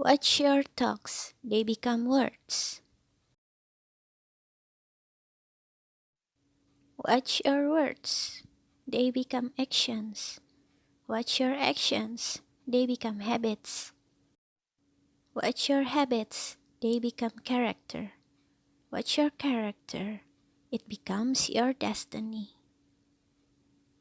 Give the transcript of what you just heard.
Watch your talks, they become words. Watch your words, they become actions. Watch your actions, they become habits. Watch your habits, they become character. Watch your character, it becomes your destiny.